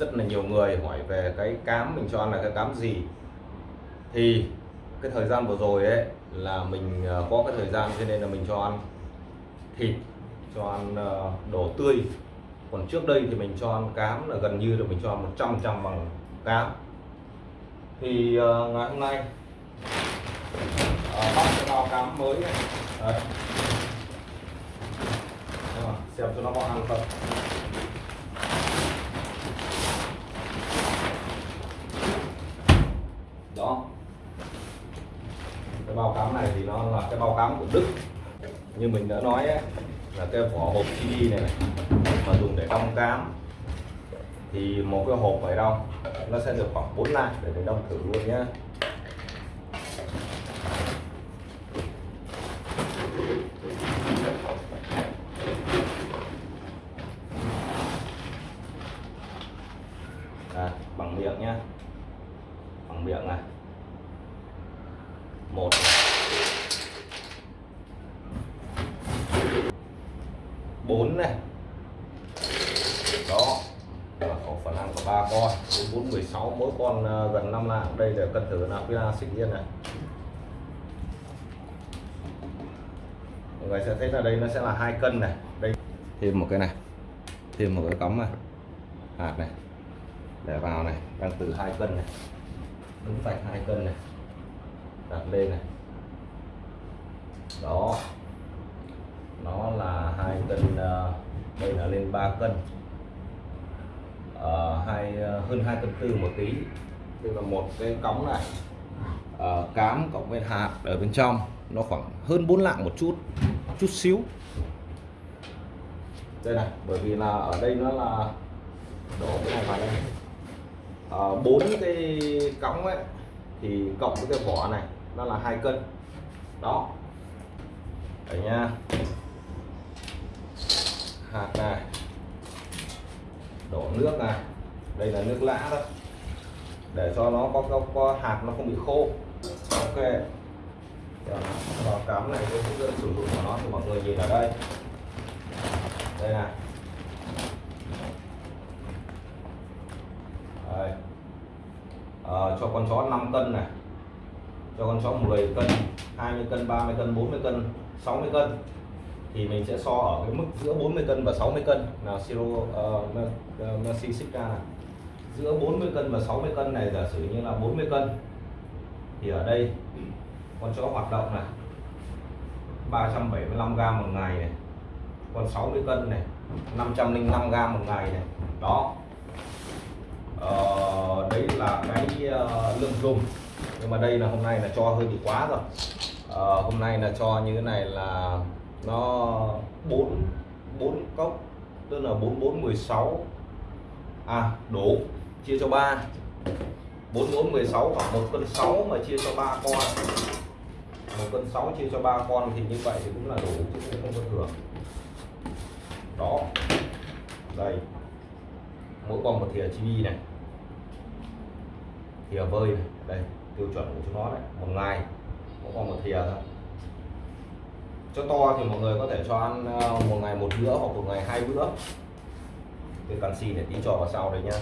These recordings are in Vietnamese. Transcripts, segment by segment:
rất là nhiều người hỏi về cái cám mình cho ăn là cái cám gì. Thì cái thời gian vừa rồi ấy là mình ờ, có cái thời gian cho nên là mình cho ăn thịt cho ăn ờ, đồ tươi. Còn trước đây thì mình cho ăn cám là gần như là mình cho ăn 100 trăm bằng cám. Thì ờ, ngày hôm nay uh, bóc cái bao cám mới này. Đấy. Xem cho nó có ăn không đó cái bao cám này thì nó là cái bao cám của Đức. Như mình đã nói ấy, là cái vỏ hộp CD này, này mà dùng để đong cám. Thì một cái hộp phải đong nó sẽ được khoảng 4 lạng để mình đong thử luôn nhé à, bằng miệng nhé bằng miệng này một bốn này đó có phần ăn có ba con. Bốn mười sáu, mỗi con à, gần 5 lạng. Đây là cân thử là pila xịn yên này mọi người sẽ thấy là đây nó sẽ là hai cân này. Đây. Thêm một cái này. Thêm một cái cắm này. Hạt này. Để vào này. Đang từ hai cân này. Đúng vạch hai cân này. Đặt lên này. Đó. Nó là hai cân à, đây là lên 3 cân uh, hai ờ, hơn hai tấn tư một tí. Tức là một cái cống này uh, ờ, cám cộng với hạt ở bên trong nó khoảng hơn 4 lạng một chút chút xíu. Đây này bởi vì là ở đây nó là đổ cái này vào đây. Bốn cái cống ấy thì cộng với cái vỏ này nó là hai cân. Đó. Đấy nha. Hạt này đổ nước này đây là nước lã đó. Để cho nó có, có, có hạt nó không bị khô. Ok. Vào cắm này cái hướng dẫn sử dụng của nó thì mọi người nhìn ở đây. Đây này đây. À, cho con chó 5 cân này. Cho con chó 10 cân 20 cân 30 cân 40 cân 60 cân thì mình sẽ so ở cái mức giữa 40 cân và 60 cân. Là siro ờ, uh, Mercy ờ, Sika này giữa 40 cân và 60 cân này giả sử như là 40 cân thì ở đây con chó hoạt động này 375 gram một ngày này. Con 60 cân này 505 gram một ngày này. Đó. Ờ, đấy là cái uh, lượng dùng. Nhưng mà đây là hôm nay là cho hơi bị quá rồi. Ờ, hôm nay là cho như thế này là nó 4 4 cốc, tức là 4 4 16 à đủ, chia cho 3 4 4 16 khoảng 1 cân 6 mà chia cho 3 con. 1 cân 6 chia cho 3 con thì như vậy thì cũng là đủ, chứ cũng không có thừa. Đó. Đây. Mỗi con một thìa chibi này. Thìa vơi này. Đây, tiêu chuẩn của chúng nó đấy. Một ngày mỗi con một thìa thôi cho to thì mọi người có thể cho ăn ờ, một ngày một bữa hoặc một ngày hai bữa. Cái canxi để tí cho vào sau đây nhá.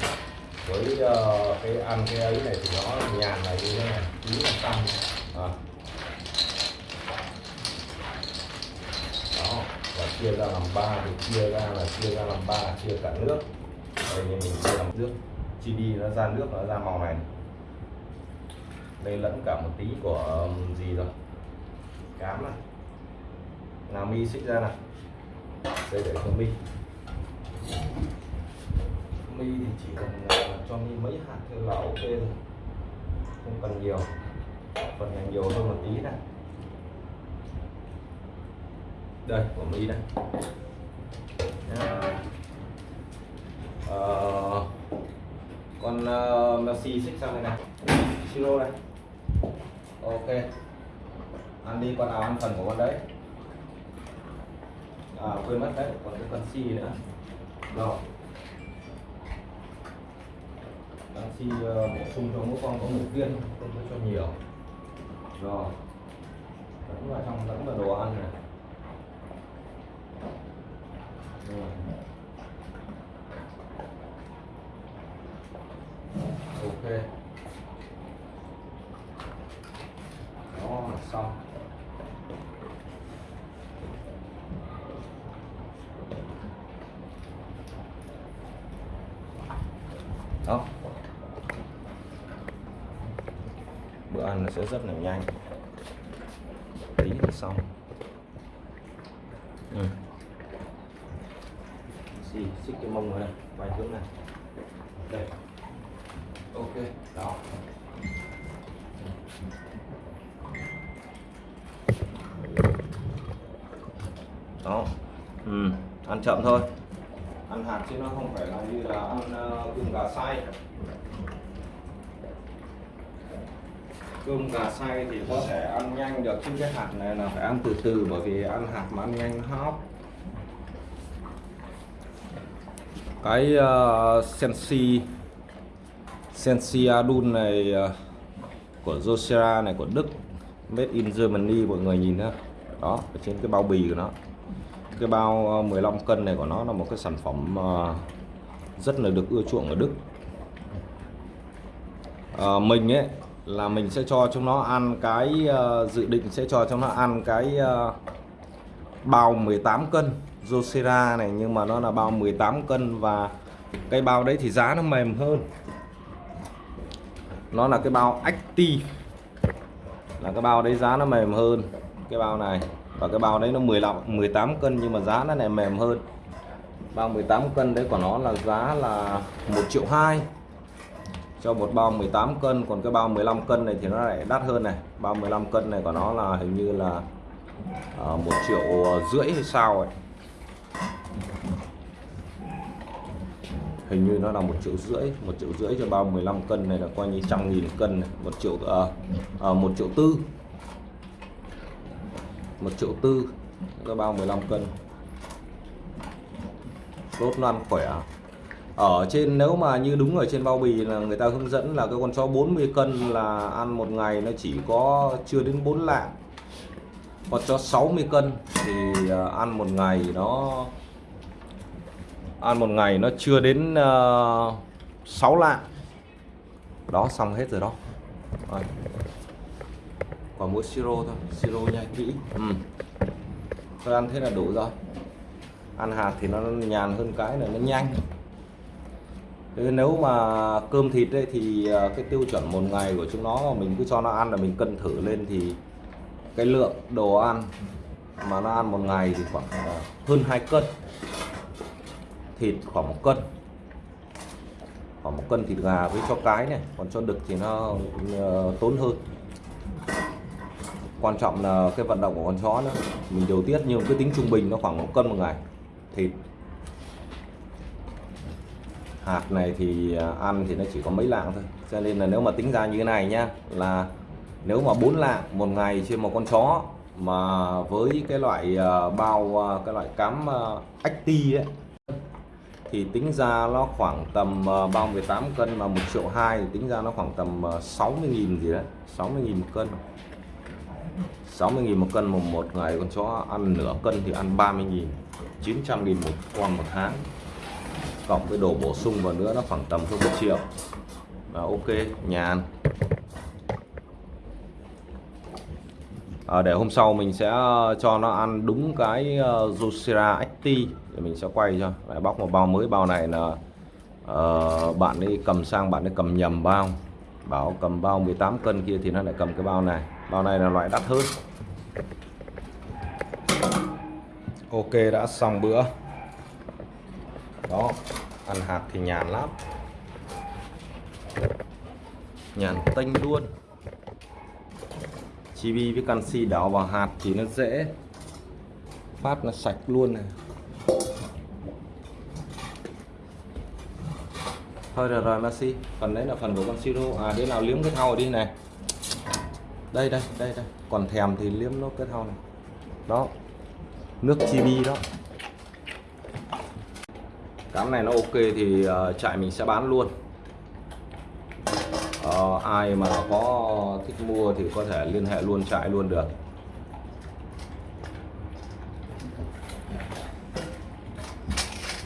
Với uh, cái ăn cái ấy này thì nó nhàn này như thế này tí là tăng à. đó và chia ra làm ba thì chia ra là chia ra làm ba chia cả nước. Đây như mình chia làm nước. Chi đi nó ra nước nó ra màu này. Đây lẫn cả một tí của gì rồi? Cám này là mi xích ra này đây để cho mi. Mi thì chỉ cần à, cho mi mấy hạt thôi là ok rồi. Không cần nhiều. Phần này nhiều hơn một tí này. Đây của mi đây. Uh, con uh, Messi xích sang đây này. Siro này ok. Ăn đi con nào ăn phần của con đấy à quên mất đấy còn cái canxi nữa. Rồi. Canxi uh, ờ, bổ sung cho mỗi con có một viên không có cho nhiều. Rồi. Vẫn vào trong vẫn vào đồ ăn này. Rồi. đó là xong đó bữa ăn nó sẽ rất là nhanh. Tí là xong. Ừ. xì xích cái mông vào đây. Quay hướng này. Đây. Ok đó. Đó. Ừ. ăn chậm thôi. Ăn hạt chứ nó không phải là như là ăn uh, gà xay cơm gà xay thì có thể ăn nhanh được. Chứ cái hạt này là phải ăn từ từ bởi vì ăn hạt mà ăn nhanh nó hóc. Cái uh, sensi sensi adun này uh, của Josera này của Đức made in Germany mọi người nhìn nhá đó ở trên cái bao bì của nó. Cái bao ờ, 15 cân này của nó là một cái sản phẩm uh, rất là được ưa chuộng ở Đức. Uh, mình ấy là mình sẽ cho chúng nó ăn cái uh, dự định sẽ cho chúng nó ăn cái uh, bao 18 cân Josera này nhưng mà nó là bao 18 cân và cái bao đấy thì giá nó mềm hơn. Nó là cái bao Acti là cái bao đấy giá nó mềm hơn cái bao này. Và cái bao đấy nó 15 18 cân nhưng mà giá nó này mềm hơn. Bao 18 cân đấy của nó là giá là 1 triệu 2 cho một bao 18 cân còn cái bao 15 cân này thì nó lại đắt hơn này. Bao 15 cân này của nó là hình như là ờ, một triệu rưỡi hay sao ấy. Hình như nó là một triệu rưỡi một triệu rưỡi cho bao 15 cân này là coi như trăm nghìn cân này. một triệu à, à, một triệu tư. Một triệu tư cái bao 15 cân. Tốt nó ăn khỏe à? Ở trên nếu mà như đúng ở trên bao bì là người ta hướng dẫn là cái con chó 40 cân là ăn một ngày nó chỉ có chưa đến 4 lạng. Con chó 60 cân thì à, ăn một ngày nó ăn một ngày nó chưa đến à, uh, 6 lạng. Đó xong hết rồi đó. Rồi. còn mỗi siro thôi siro nhai kỹ. Ừ. tôi ăn thế là đủ rồi. Ăn hạt thì nó nhàn hơn cái là nó nhanh nếu mà cơm thịt ấy, thì à, cái tiêu chuẩn một ngày của chúng nó mình cứ cho nó ăn là mình cân thử lên thì cái lượng đồ ăn mà nó ăn một ngày thì khoảng à, hơn 2 cân. Thịt khoảng một cân. Khoảng một cân thịt gà với cho cái này còn cho đực thì nó à, tốn hơn. Quan trọng là cái vận động của con chó nữa. Mình điều tiết nhưng cái tính trung bình nó khoảng một cân một ngày. Thịt hạt này thì à, ăn thì nó chỉ có mấy lạng thôi. Cho nên là nếu mà tính ra như thế này nhá là nếu mà 4 lạng một ngày trên một con chó mà với cái loại à, bao à, cái loại cám ách ti ấy thì tính ra nó khoảng tầm bao 18 cân mà 1 triệu 2 thì tính ra nó khoảng tầm 60.000 gì đấy 60.000 một cân. 60.000 một cân một, một ngày con chó ăn nửa cân thì ăn 30.000 900.000 một con một tháng cộng với đồ bổ sung vào nữa nó khoảng tầm hơn 1 triệu. Và ok nhàn à, để hôm sau mình sẽ ờ, cho nó ăn đúng cái ờ, uh, Juicera thì để mình sẽ quay cho. Lại bóc một bao mới bao này là uh, bạn ấy cầm sang bạn ấy cầm nhầm bao. Bảo cầm bao 18 cân kia thì nó lại cầm cái bao này. Bao này là loại đắt hơn. Ok đã xong bữa đó, ăn hạt thì nhàn lắm. Nhàn tênh luôn. Chibi với canxi đảo vào hạt thì nó dễ. Phát nó sạch luôn này. Thôi rồi rồi Maxi phần đấy là phần của con siro. À đứa nào liếm cái thau đi này. Đây đây đây đây. Còn thèm thì liếm nó cái thau này. Đó. Nước chibi đó cám này nó ok thì uh, trại mình sẽ bán luôn. Uh, ai mà có thích mua thì có thể liên hệ luôn trại luôn được.